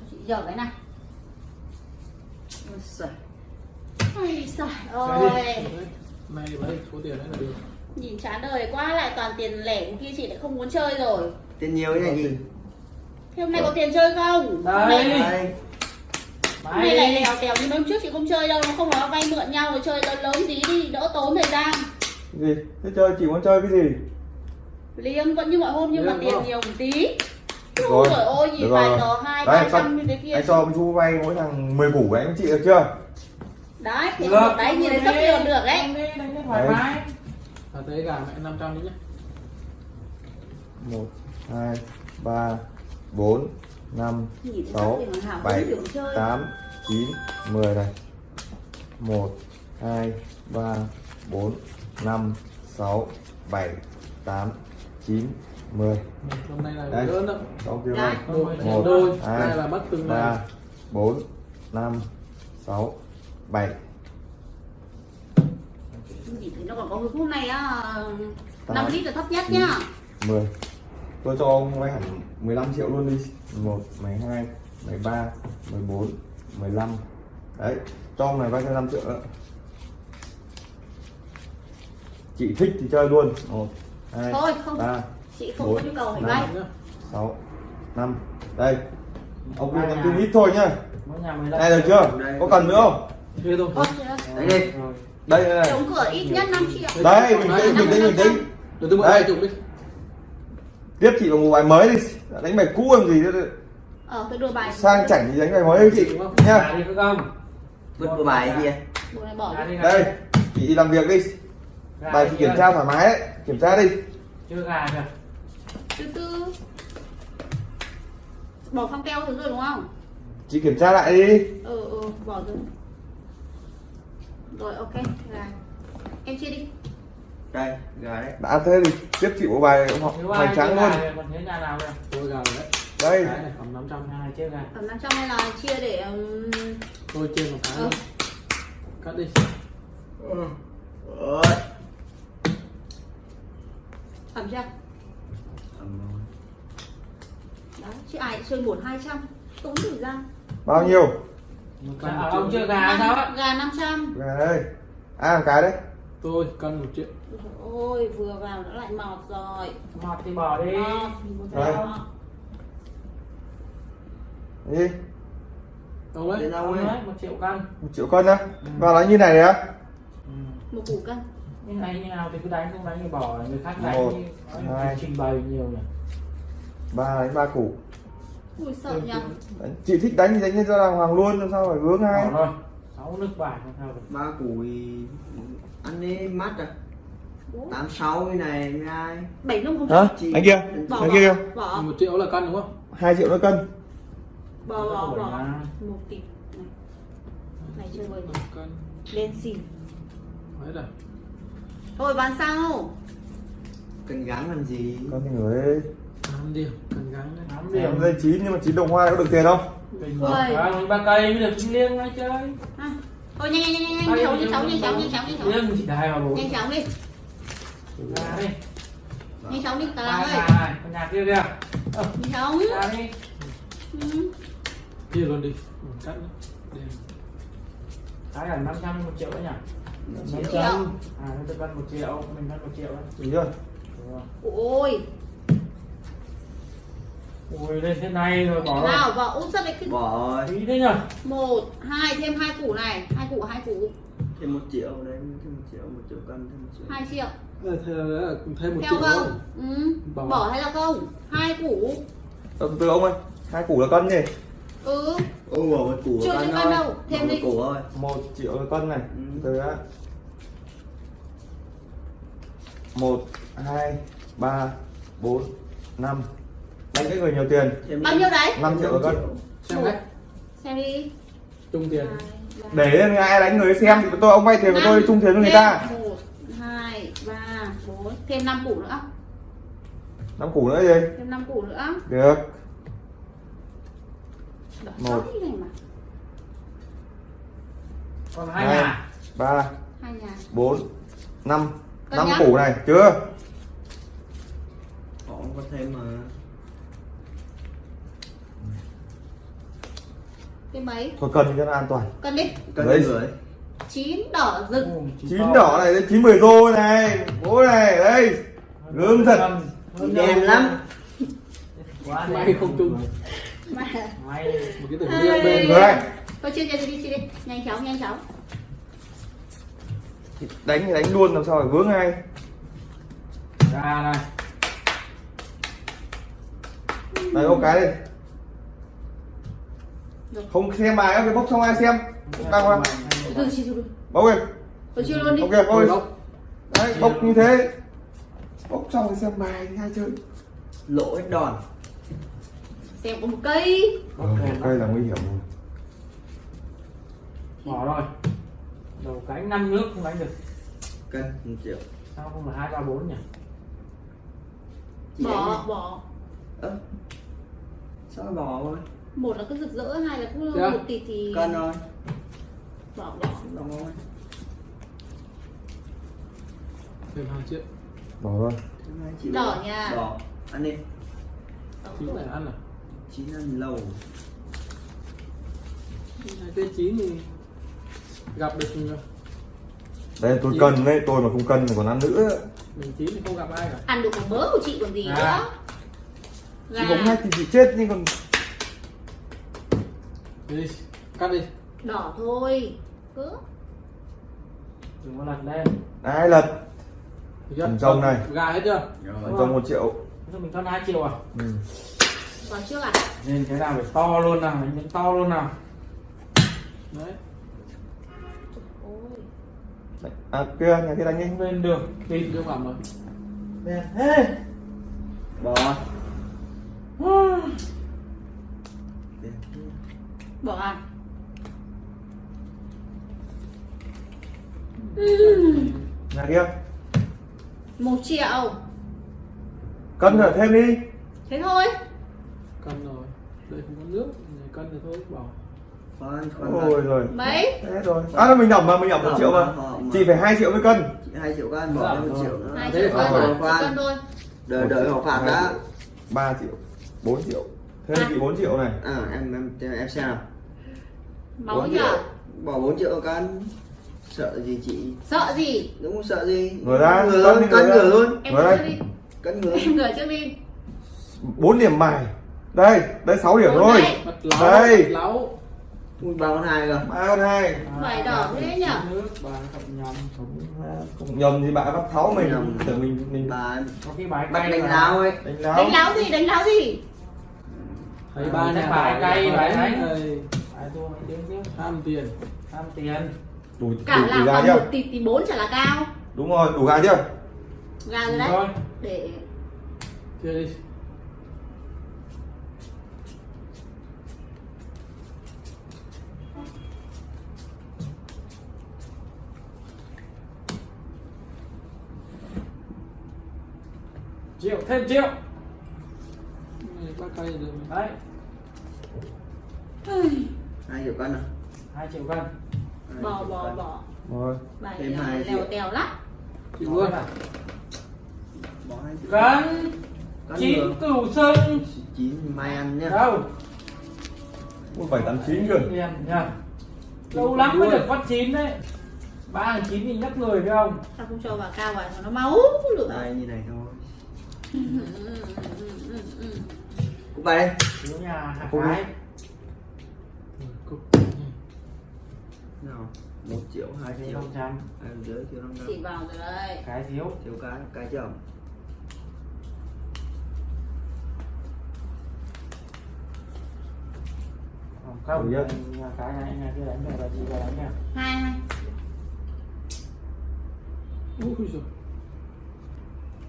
cho chị giờ cái này. Ôi giời. Ôi giời ơi. Này lấy số tiền đấy là được. Nhìn chán đời quá lại toàn tiền lẻ của kia chị lại không muốn chơi rồi. Tiền nhiều cái này gì thế hôm nay có tiền chơi không? Nay đây. hôm nay lại lèo tèo như hôm trước chị không chơi đâu nó không nói vay mượn nhau rồi chơi lớn lớn tí đi đỡ tốn thời gian. Gì? Thế chơi chỉ muốn chơi cái gì? Liếng vẫn như mọi hôm nhưng mà Liếng tiền không? nhiều một tí Được Ôi rồi, trời ơi nhìn được vài rồi. tờ hai Đấy, thế kia. anh cho với chú vay mỗi thằng 10 củ đấy anh chị được chưa? Đấy thì Được. đấy nhìn thấy sắp tiền được đấy. Đánh đi, đánh đi thoải Đấy. mái. Là tới gà mẹ 500 đi nhé một hai ba bốn năm nhìn thấy sắp sáu tiền hoàn hảo bảy không hiểu chơi tám chín mười này. Một hai ba bốn năm sáu bảy tám chín mười. Hôm nay là Đây. lớn đó sáu kia Đấy. này Đôi, Một, đôi. Hai, Đây là mất từng ba này bốn năm sáu bảy. Nhìn thấy nó còn có cái phút này á Tám. 5 lít là thấp nhất nhá. Mười. Tôi cho ông vay hẳn 15 triệu luôn đi. 1, 12, 13, 14, 15 đấy. Cho ông này vay thêm 5 triệu nữa. Chị thích thì chơi luôn. 1, 2, Thôi, không. 3, chị không Bốn. có nhu cầu phải Năm. vay. 6, 5 đây. Ông đưa 5 ít thôi nhá. Mỗi nhà 15 đây được chưa? Có cần nữa không? Đấy đi. Rồi. đây đây, đóng cửa ít nhất 5 triệu. Đây mình tính mình tính mình tính Được tôi mượn Đây. 20 đi. Tiếp chị vào một bài mới đi. Đánh bài cũ làm gì nữa ờ tôi bài. Sang chảnh thì đánh bài mới đi chị. Không? vứt bộ bài kia. Bộ này bỏ Nhà đi đi gà. đây chị đi làm việc đi. Bài chị kiểm tra thoải mái đấy. Kiểm tra đi. Chưa gà kìa. Từ từ. Bỏ phong keo thứ rồi đúng không? Chị kiểm tra lại đi. Ừ ừ bỏ rồi. Rồi ok là em chia đi. Đây gà đấy. Đã thế thì tiếp chị bộ bài ai trắng chưa luôn. còn nhà nào kìa? Tôi rồi đấy. Đây. Này cầm 500 Nhà này chưa gà. tầm 500 hay là chia để Tôi trên một cái Ừ. Cắt đi. Ôi ẩm chưa Ẩm rồi. đấy chứ ai chơi một hai trăm tốn thời gian bao nhiêu Một Dạ, cân một ông chưa gà sao á? gà 500 gà đây ai làm cái đấy Tôi cân một triệu ôi vừa vào nó lại mọt rồi Mọt thì bỏ đi. mọt Đấy. mọt. đi đấy đâu Ông ấy ấy, một triệu cân. một triệu cân á vào đánh như này đấy á Ừ. một củ cân Nhưng này như nào thì cứ đánh không đánh thì bỏ người khác đánh Một. Nói hai. trình bày nhiều nhỉ. ba đánh ba củ ui sợ nhỉ chị thích đánh thì đánh cho đàng hoàng luôn làm sao phải vướng hai Bỏ rồi. Sáu nước bài không sao được. ba củ thì ăn đi mắt à tám sáu cái này với ai? Bảy nông không hả? Chị- anh kia bỏ anh kia bỏ một triệu là cân đúng không? Hai triệu nó cân. Bỏ bỏ Bỏ. một tỷ. Này. Chơi cân. Lên xỉn. Thôi bán sao? Cần gắn làm gì? Con thì người 5 điểm Cần gắng đấy Tám điểm điểm. dây chín nhưng mà chín đồng hoa có được tiền không Ôi. À, mình ba cây mới được liêng ngay chơi. à, thôi nhanh nhanh nhanh nhanh nhanh chóng nhanh chóng nhanh chóng nhanh chóng nhanh chóng Liêng chỉ đài vào bốn. nhanh chóng đi Gà đi. nhanh chóng đi làng ơi con nhà kia kìa. Ờ, nhanh chóng Gà đi. ừ. Chia luôn đi Ừ, Cắt. Cái là 500 một triệu đấy nhỉ? Triệu. triệu À, nó tôi cân một triệu, mình cân một triệu đấy. Đúng rồi. ôi Ui, lên thế này rồi bỏ rồi. nào vào út sắt đấy bỏ rồi. Ý thế nhỉ? một hai thêm hai củ này. Hai củ hai củ. Thêm một triệu đấy thêm một triệu một triệu cân thêm một triệu. Hai triệu. Ờ, thêm một theo triệu thôi. Không ừ. Bỏ. bỏ hay là không? Hai củ. Từ từ ông ơi hai củ là cân gì ừ. Ô bỏ một củ Chưa cân cân đâu, thêm đi. củ thôi. Một triệu là cân này. Ừ. từ á một hai ba bốn năm đánh cái người nhiều tiền. Bao nhiêu đấy? 5 triệu cân. Xem đấy xem đi. Chung tiền. Để lên ai đánh người xem thì tôi ông vay tiền của tôi chung tiền với người ta. một hai ba bốn thêm năm củ nữa. Năm củ nữa gì? Thêm năm củ nữa. Được. Một. Còn hai Hai. nhà. ba hai nhà. bốn năm. Năm nhá. củ này chưa? Họ có thêm mà cái mấy? Thôi cân cho nó an toàn. Cân đi. Cân Đấy. người chín đỏ rực. Chín đỏ này chín mười rô này. Bố này đây gớm thật. Đâu. lắm. Quá May không trùng. mà may một cái tưởng riêng bên rồi. Đây thôi chia chia đi chia đi. Nhanh chóng nhanh chóng. Đánh thì đánh luôn làm sao phải vướng ngay ra này đây ô cái Được. Không xem bài cái bốc xong ai xem? Chia từ từ bốc chia luôn đi. Ok bốc đấy bốc như thế. Bốc xong thì xem bài thì hai chơi. Lỗ hết đòn. Xem một cây. Ờ, cây là nguy hiểm rồi. Bỏ rồi. Đầu cánh năm nước không đánh được. Cân một triệu. Sao không là hai ba bốn nhỉ? Bỏ em bỏ. Ơ. Sao bỏ thôi một là cứ rực rỡ hai là cứ Dạ. một tịt thì cân thôi bỏ bỏ. Bỏ thôi thêm hai triệu bỏ rồi Đỏ nha. đỏ. Ăn đi. Chín này ăn à? Chín ăn lâu. Hai cái chín thì gặp được đây tôi cân đấy tôi mà không cân thì còn ăn nữa. Mình chín thì không gặp ai cả. Ăn được một mớ của chị còn gì À. nữa. Chỉ bóng hai thì chị chết nhưng còn đi cắt đi. Đỏ thôi. Cứ. Đừng có lật lên. Ai lật? Được chưa? Phần trong này. gà hết chưa? Rồi. trong một triệu. Thế mình cân hai triệu à? Ừ. vào trước à? Nên cái nào phải to luôn nào đánh những to luôn nào. Đấy. Đấy. à kia nhà kia đánh đi. Lên được đi đưa vào rồi đen thế bỏ bỏ ăn. Nhà kia. Một triệu. Cân rồi thêm đi. Thế thôi. Cân rồi. Đây không có nước này cân rồi thôi bỏ. Khoan khoan ôi rồi. Mấy? Thế rồi à mình nhẩm mà mình nhẩm một triệu mà. chị phải hai triệu mới cân. Hai triệu cân bỏ Dạ, một rồi. triệu nữa. Hai triệu cân. Thôi. Đợi đợi họ phạt đã. ba triệu. Bốn triệu. Thêm chị bốn triệu này. À em em em xem nào máu triệu. bỏ 4 triệu cân sợ gì chị? Sợ gì? Đúng không sợ gì? Ngửa ra, ngửa cân luôn cân ngửa ngửa luôn em Ngửa trước đi. cân ngửa. Em ngửa trước đi. Bốn điểm bài. Đây đây sáu điểm Bốn thôi. Đây. ui ba con hai cơ. Ba con hai. Vải đỏ thế nhở? nước bà cộng nhầm không nhầm thì bạn bắt tháo mình. Nhầm. tưởng mình mình bà có cái bài đánh mà. láo ấy. Đánh láo. Đánh láo gì? Đánh láo gì? Thấy ba cái bài cay, bài đấy. Đánh. Đây, bài thua mấy tiếng chứ ham tiền. Tham tiền. Đủ cả đủ, đủ làm gà chưa? một tịt thì bốn chả là cao. Đúng rồi đủ gà chưa? Gà rồi đấy. rồi để chia đi. Triệu thêm triệu. Đấy hai triệu cân à? Hai triệu cân. Bỏ cân. bỏ rồi. Thêm hai triệu. tèo lắm. Chịu luôn. Bỏ hai triệu. Cân chín cửu sưng chín mai ăn nhá đâu? Một bảy tám chín nhá lâu lắm mới được phát chín đấy. Ba hàng chín thì nhắc người phải không? Sao không cho vào cao vào nó máu lửa đây như này thôi. Ừ, ừ, ừ, ừ, ừ. cúc bài đây nhà hạt cái Ừ, cục. nào một triệu hai triệu. năm trăm. Em dưới triệu năm chỉ trăm vào rồi cái thiếu. Thiếu cái cái chậm Còn không nhà cái này nhà kia đánh này là chị vào đánh nha hai hai. Úi giời,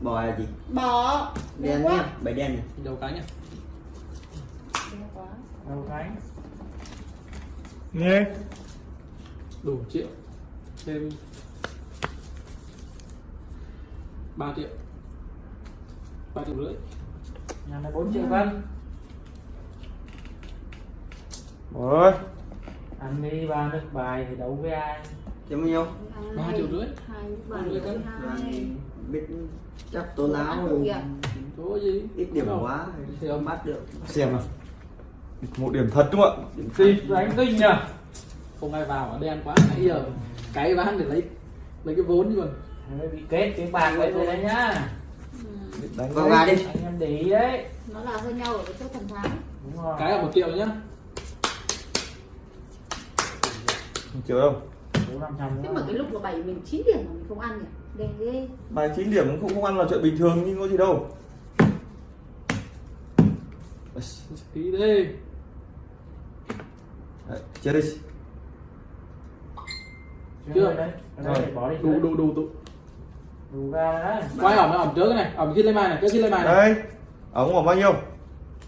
bỏ là gì? Bỏ đen quá. nhá bảy đen này. Đầu cái nhá Đen quá. đâu cái nghe. Đủ triệu. Thêm 3 triệu. 3 triệu rưỡi. Nhà này bốn triệu cân. Rồi ăn đi ba nước bài thì đấu với ai? Thêm bao nhiêu? Ba triệu rưỡi. hai Ba bảy triệu cân. hai. Biết chắc tố láo rồi. Gì? Ít điểm quá. Thì không ông bắt được. Xem nào một điểm thật đúng không ạ? Thịt đánh kinh nhỉ không ai vào ở đen quá nãy giờ cái bán để lấy lấy cái vốn chứ còn bị kết cái bạc vậy rồi đấy nhá. Ừ. đánh vào gà đi anh em để ý đấy. Nó là hơi nhau ở cái chỗ thần thắng đúng rồi. Cái là một triệu nhá. Một triệu đâu? Trăm thế mà cái lúc mà bảy mình 9 điểm mà mình không ăn nhỉ? Đen ghê. Bài 9 điểm cũng không, không ăn là chuyện bình thường nhưng có gì đâu. Tí đi Đấy, chia đi. Chưa. đấy Rồi. bỏ đi đủ dưới. đủ đủ đủ đủ ra đấy. Quay ỏm ỏm trước cái này ỏm kia lên bài này cái kia lên bài này. Đây ống ổng bao nhiêu?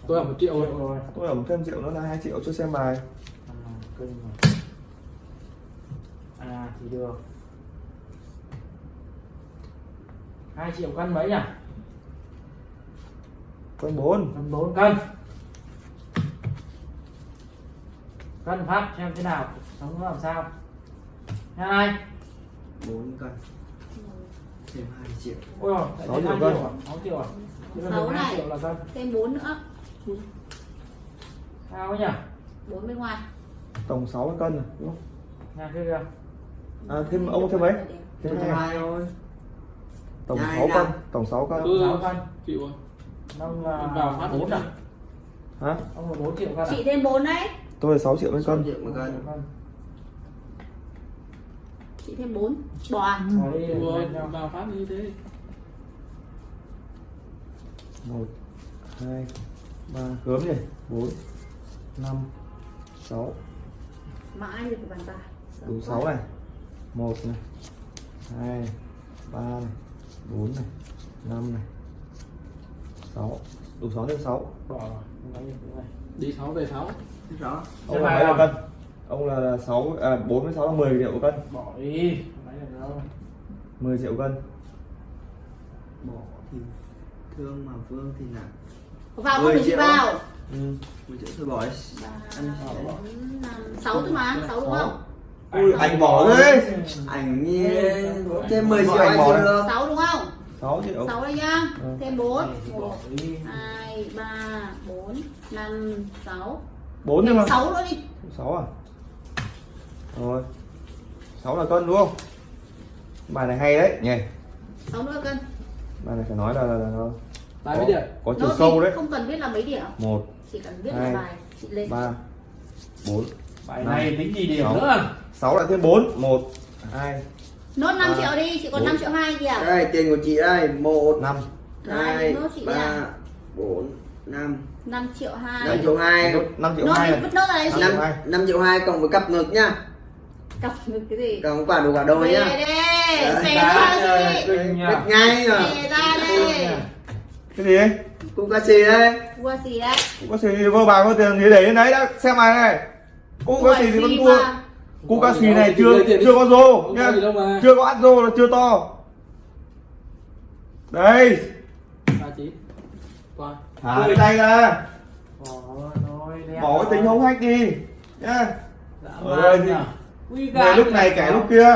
Tôi ỏm một triệu rồi. Tôi ổng thêm triệu nữa là 2 triệu cho xem bài. À, à thì được. Hai triệu cân mấy nhỉ? Cân 4 cân bốn cân cân phát xem thế nào sống nó làm sao. Nha này bốn cân. Thêm hai triệu. Ôi rồi Sáu triệu cân. triệu à? sáu triệu à? Sáu này. triệu là cân. thêm 4 nữa. Sao nhỉ? 4 bên ngoài. Tổng 6 cân rồi đúng không? Nhà kia. Kìa à, thêm ông thêm mấy thêm hai thôi. Tổng Nhai 6 nào. cân tổng 6 cân. Ừ. sáu cân. Chịu rồi ông là phát bốn à? Hả? Ông là bốn triệu cân à? Chị thêm 4 đấy tôi là 6 triệu mấy sáu cân triệu một cân cân chị thêm 4 bỏ à? nhau. vào phát như thế. 1 2 3 gớm nhỉ? 4 5 6 mãi được bàn tài đủ 6 này. 1 này. 2 3 này. 4 này. 5 này. 6 đủ 6 thêm 6 bỏ. Này đi sáu về sáu. Biết rõ. Ông Xem là mấy là cân? Ông là 6 à 4 với 6 là 10 triệu cân. Bỏ đi. Lấy được đâu? 10 triệu cân. Bỏ thì thương mà vương thì nặng. Vào không Mười được chị triệu. vào. Ừ. mười triệu thôi bỏ đi. Ăn ba bỏ. bốn năm sáu thôi mà sáu đúng không? Ui, anh bỏ đấy ảnh như thêm 10 triệu anh bỏ được. Sáu đúng không? 6 triệu sáu đây nhá. Ừ. thêm 4 Này thì bỏ 1 đi. 2 3 4 5 6 4 nhưng mà. 6 nữa đi. 6 à? Rồi. 6 là cân đúng không? Bài này hay đấy. Nhỉ. 6 nữa cân. Bài này phải nói là, là, là tài có, mấy điểm? Có chiều Nốt sâu đấy. không cần biết là mấy điểm. 1 chỉ cần biết Hai. là bài chị lên. 3 4 bài Năm. này tính gì điểm Sáu. nữa? 6 lại thêm 4 1 2 nốt 5 Ba. triệu đi chị còn Bốn. 5 triệu 2 kìa. Đây tiền của chị đây. Một 5 Này, hai nốt chị ba bốn năm. 5 triệu 2 năm triệu hai. 5 triệu nốt 2 đi này vứt nốt ra đấy chị. Năm. năm hai. năm triệu hai cộng với cặp ngực nhá. Cọc được cái gì? Cộng quả đủ quả đôi nhá. đây Đấy, xé Cá, ra biết ngay rồi đây cái gì cũng ca xì đây. qua gì? Đấy. Cũng có xì vơ bài có tiền thì để đấy đã. Xem bài này cũng có xì thì vẫn thua. Cú ca xì này chưa chưa có rô. Mà. chưa có ắt rô là chưa to. Đây thả cái tay ra bỏ cái tính hống hách đi. Nhá. Man đây thì- gà lúc này kẻ lúc kia